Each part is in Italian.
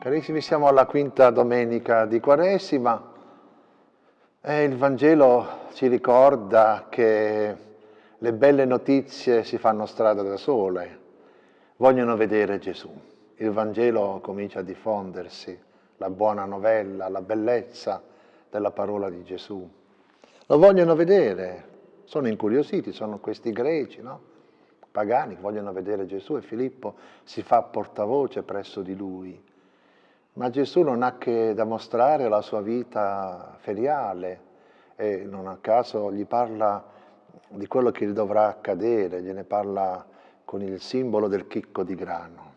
Carissimi, siamo alla quinta domenica di Quaresima e il Vangelo ci ricorda che le belle notizie si fanno strada da sole, vogliono vedere Gesù. Il Vangelo comincia a diffondersi, la buona novella, la bellezza della parola di Gesù. Lo vogliono vedere, sono incuriositi, sono questi greci, no? pagani vogliono vedere Gesù e Filippo si fa portavoce presso di lui ma Gesù non ha che da mostrare la sua vita feriale e non a caso gli parla di quello che gli dovrà accadere, gliene parla con il simbolo del chicco di grano.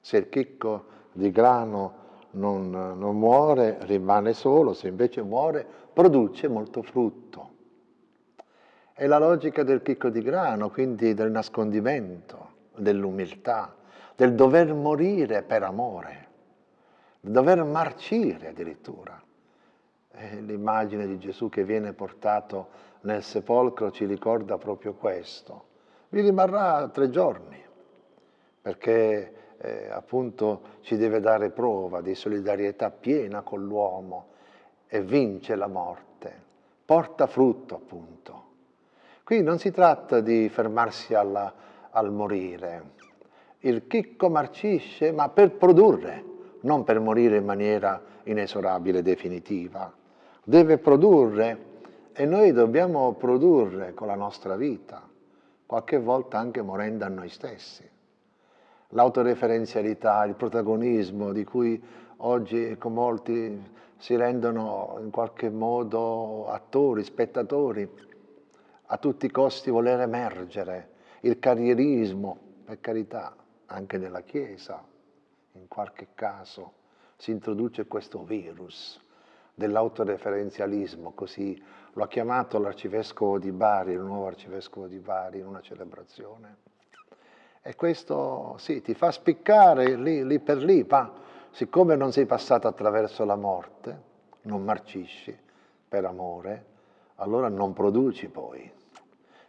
Se il chicco di grano non, non muore, rimane solo, se invece muore, produce molto frutto. È la logica del chicco di grano, quindi del nascondimento, dell'umiltà, del dover morire per amore dover marcire addirittura. L'immagine di Gesù che viene portato nel sepolcro ci ricorda proprio questo. Vi rimarrà tre giorni, perché eh, appunto ci deve dare prova di solidarietà piena con l'uomo e vince la morte, porta frutto appunto. Qui non si tratta di fermarsi alla, al morire, il chicco marcisce ma per produrre, non per morire in maniera inesorabile definitiva. Deve produrre e noi dobbiamo produrre con la nostra vita, qualche volta anche morendo a noi stessi. L'autoreferenzialità, il protagonismo di cui oggi molti si rendono in qualche modo attori, spettatori, a tutti i costi voler emergere, il carrierismo, per carità, anche nella Chiesa, in qualche caso si introduce questo virus dell'autoreferenzialismo, così lo ha chiamato l'arcivescovo di Bari, il nuovo arcivescovo di Bari, in una celebrazione. E questo sì, ti fa spiccare lì, lì per lì, ma siccome non sei passato attraverso la morte, non marcisci per amore, allora non produci poi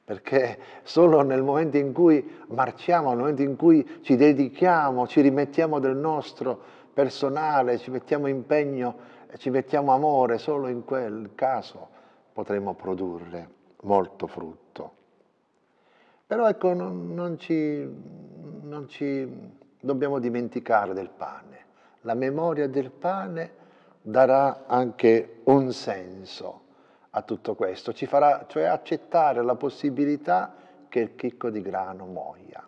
perché solo nel momento in cui marciamo, nel momento in cui ci dedichiamo, ci rimettiamo del nostro personale, ci mettiamo impegno, ci mettiamo amore, solo in quel caso potremo produrre molto frutto. Però ecco, non, non, ci, non ci dobbiamo dimenticare del pane. La memoria del pane darà anche un senso a tutto questo, ci farà cioè accettare la possibilità che il chicco di grano muoia,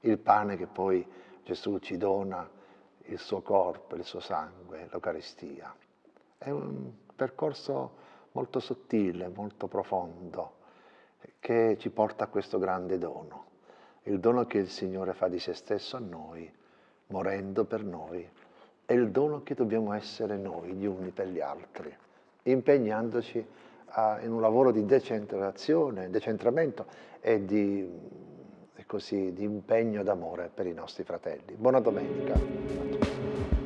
il pane che poi Gesù ci dona, il suo corpo, il suo sangue, l'Eucaristia. È un percorso molto sottile, molto profondo, che ci porta a questo grande dono, il dono che il Signore fa di se stesso a noi, morendo per noi, è il dono che dobbiamo essere noi, gli uni per gli altri, impegnandoci a, in un lavoro di decentrazione, decentramento e di, così, di impegno d'amore per i nostri fratelli. Buona domenica.